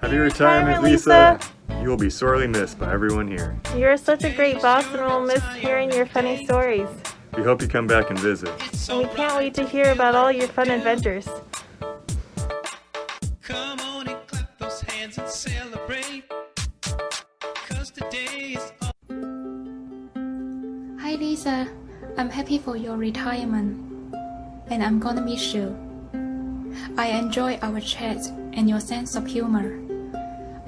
Happy retirement, Lisa. You will be sorely missed by everyone here. You're such a great boss and we'll miss hearing your funny stories. We hope you come back and visit. And we can't wait to hear about all your fun adventures. Come on and clap those hands and celebrate. Cause today is Hi Lisa, I'm happy for your retirement and I'm gonna miss you. I enjoy our chat and your sense of humor.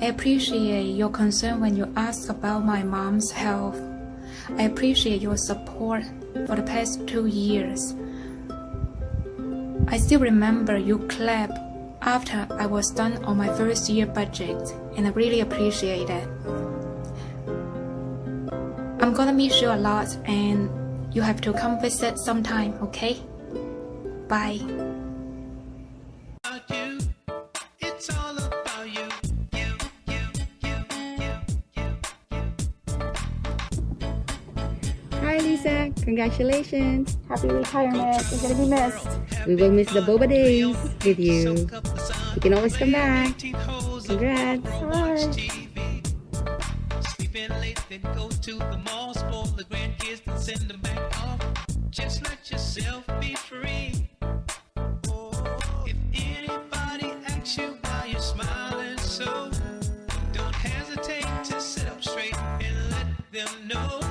I appreciate your concern when you ask about my mom's health. I appreciate your support for the past two years. I still remember you clap after I was done on my first year budget and I really appreciate that. I'm gonna miss you a lot and you have to come visit sometime, okay? Bye. Hi Lisa, congratulations. Happy retirement. You're gonna be missed. We will miss the boba days with you. Soak up the sun. You can always come back. 18 holes Congrats. watch them know.